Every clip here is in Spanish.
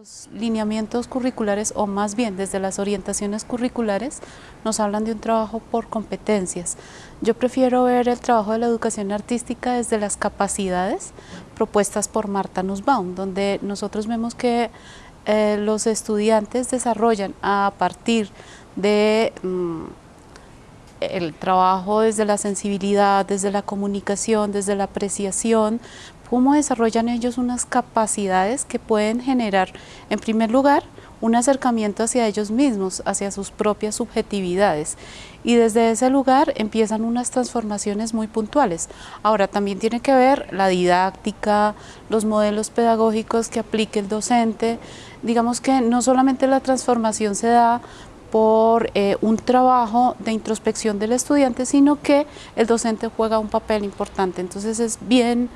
Los lineamientos curriculares, o más bien desde las orientaciones curriculares, nos hablan de un trabajo por competencias. Yo prefiero ver el trabajo de la educación artística desde las capacidades propuestas por Marta Nussbaum, donde nosotros vemos que eh, los estudiantes desarrollan a partir de mm, el trabajo desde la sensibilidad, desde la comunicación, desde la apreciación, cómo desarrollan ellos unas capacidades que pueden generar, en primer lugar, un acercamiento hacia ellos mismos, hacia sus propias subjetividades. Y desde ese lugar empiezan unas transformaciones muy puntuales. Ahora, también tiene que ver la didáctica, los modelos pedagógicos que aplique el docente. Digamos que no solamente la transformación se da por eh, un trabajo de introspección del estudiante, sino que el docente juega un papel importante. Entonces es bien,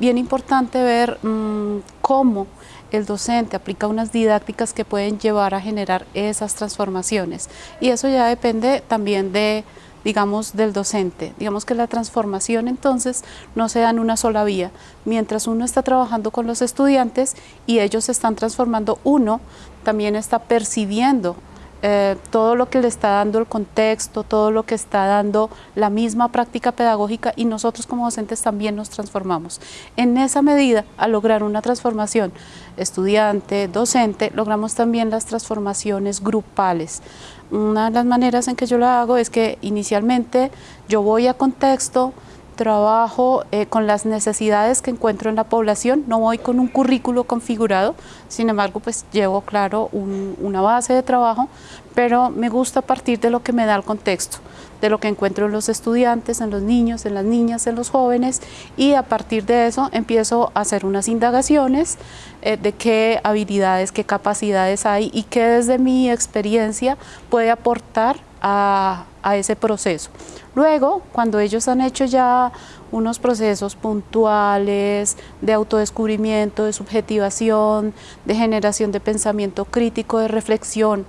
bien importante ver mm, cómo el docente aplica unas didácticas que pueden llevar a generar esas transformaciones. Y eso ya depende también de digamos, del docente. Digamos que la transformación entonces no se da en una sola vía. Mientras uno está trabajando con los estudiantes y ellos se están transformando, uno también está percibiendo eh, todo lo que le está dando el contexto, todo lo que está dando la misma práctica pedagógica y nosotros como docentes también nos transformamos. En esa medida, al lograr una transformación estudiante, docente, logramos también las transformaciones grupales. Una de las maneras en que yo lo hago es que inicialmente yo voy a contexto, trabajo eh, con las necesidades que encuentro en la población, no voy con un currículo configurado, sin embargo pues llevo claro una base de trabajo, pero me gusta partir de lo que me da el contexto, de lo que encuentro en los estudiantes, en los niños, en las niñas, en los jóvenes y a partir de eso empiezo a hacer unas indagaciones eh, de qué habilidades, qué capacidades hay y qué desde mi experiencia puede aportar a, ese proceso. Luego, cuando ellos han hecho ya unos procesos puntuales de autodescubrimiento, de subjetivación, de generación de pensamiento crítico, de reflexión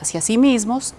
hacia sí mismos,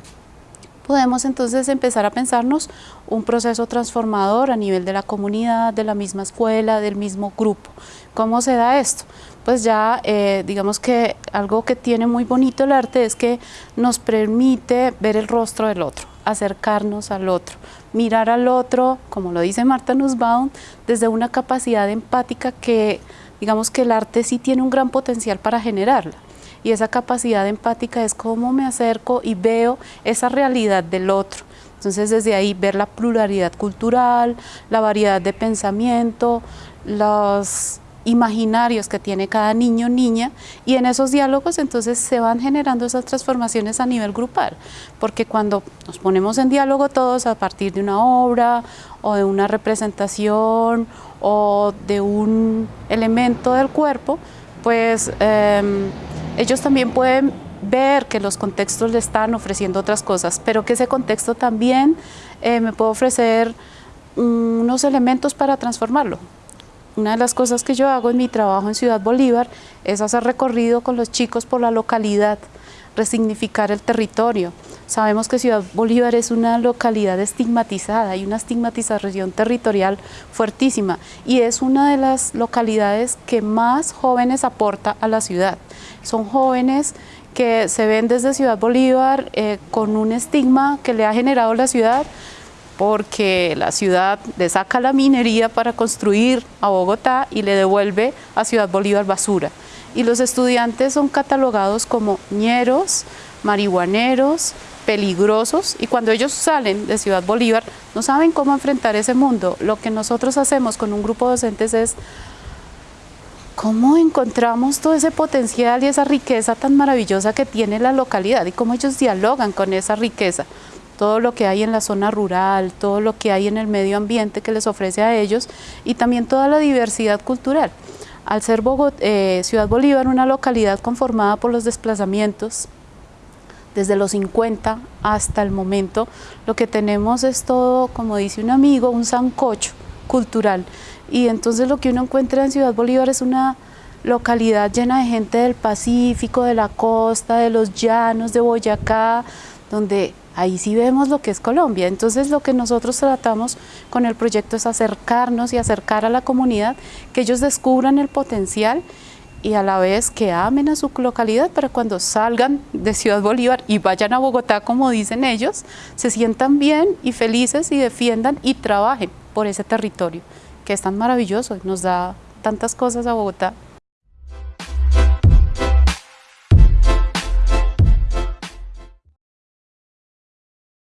podemos entonces empezar a pensarnos un proceso transformador a nivel de la comunidad, de la misma escuela, del mismo grupo. ¿Cómo se da esto? Pues ya eh, digamos que algo que tiene muy bonito el arte es que nos permite ver el rostro del otro acercarnos al otro, mirar al otro, como lo dice Marta Nussbaum, desde una capacidad empática que digamos que el arte sí tiene un gran potencial para generarla. Y esa capacidad empática es cómo me acerco y veo esa realidad del otro. Entonces desde ahí ver la pluralidad cultural, la variedad de pensamiento, los imaginarios que tiene cada niño o niña y en esos diálogos entonces se van generando esas transformaciones a nivel grupal, porque cuando nos ponemos en diálogo todos a partir de una obra o de una representación o de un elemento del cuerpo, pues em, ellos también pueden ver que los contextos le están ofreciendo otras cosas, pero que ese contexto también eh, me puede ofrecer unos elementos para transformarlo. Una de las cosas que yo hago en mi trabajo en Ciudad Bolívar es hacer recorrido con los chicos por la localidad, resignificar el territorio. Sabemos que Ciudad Bolívar es una localidad estigmatizada, hay una estigmatización territorial fuertísima y es una de las localidades que más jóvenes aporta a la ciudad. Son jóvenes que se ven desde Ciudad Bolívar eh, con un estigma que le ha generado la ciudad, porque la ciudad le saca la minería para construir a Bogotá y le devuelve a Ciudad Bolívar basura. Y los estudiantes son catalogados como ñeros, marihuaneros, peligrosos y cuando ellos salen de Ciudad Bolívar no saben cómo enfrentar ese mundo. Lo que nosotros hacemos con un grupo de docentes es cómo encontramos todo ese potencial y esa riqueza tan maravillosa que tiene la localidad y cómo ellos dialogan con esa riqueza todo lo que hay en la zona rural, todo lo que hay en el medio ambiente que les ofrece a ellos y también toda la diversidad cultural. Al ser eh, Ciudad Bolívar una localidad conformada por los desplazamientos, desde los 50 hasta el momento, lo que tenemos es todo, como dice un amigo, un sancocho cultural. Y entonces lo que uno encuentra en Ciudad Bolívar es una localidad llena de gente del Pacífico, de la costa, de los llanos, de Boyacá, donde ahí sí vemos lo que es Colombia. Entonces lo que nosotros tratamos con el proyecto es acercarnos y acercar a la comunidad, que ellos descubran el potencial y a la vez que amen a su localidad para cuando salgan de Ciudad Bolívar y vayan a Bogotá, como dicen ellos, se sientan bien y felices y defiendan y trabajen por ese territorio, que es tan maravilloso y nos da tantas cosas a Bogotá.